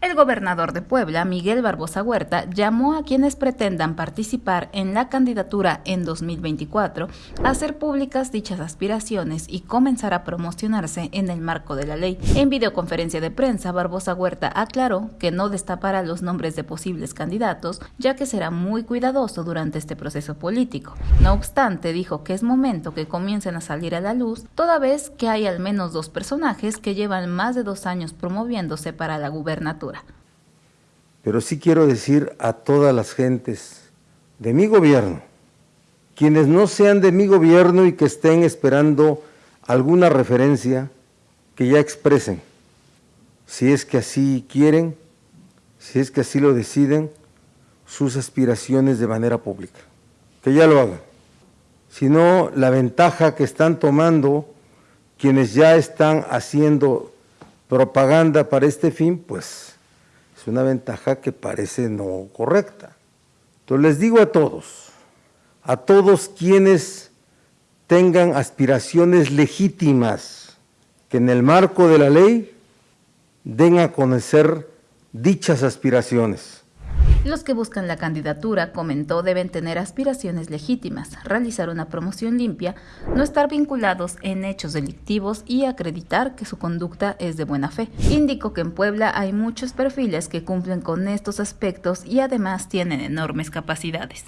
El gobernador de Puebla, Miguel Barbosa Huerta, llamó a quienes pretendan participar en la candidatura en 2024 a hacer públicas dichas aspiraciones y comenzar a promocionarse en el marco de la ley. En videoconferencia de prensa, Barbosa Huerta aclaró que no destapará los nombres de posibles candidatos, ya que será muy cuidadoso durante este proceso político. No obstante, dijo que es momento que comiencen a salir a la luz, toda vez que hay al menos dos personajes que llevan más de dos años promoviéndose para la gubernatura. Pero sí quiero decir a todas las gentes de mi gobierno, quienes no sean de mi gobierno y que estén esperando alguna referencia, que ya expresen, si es que así quieren, si es que así lo deciden, sus aspiraciones de manera pública, que ya lo hagan. Si no, la ventaja que están tomando quienes ya están haciendo propaganda para este fin, pues es una ventaja que parece no correcta. Entonces les digo a todos, a todos quienes tengan aspiraciones legítimas, que en el marco de la ley den a conocer dichas aspiraciones los que buscan la candidatura, comentó, deben tener aspiraciones legítimas, realizar una promoción limpia, no estar vinculados en hechos delictivos y acreditar que su conducta es de buena fe. Indicó que en Puebla hay muchos perfiles que cumplen con estos aspectos y además tienen enormes capacidades.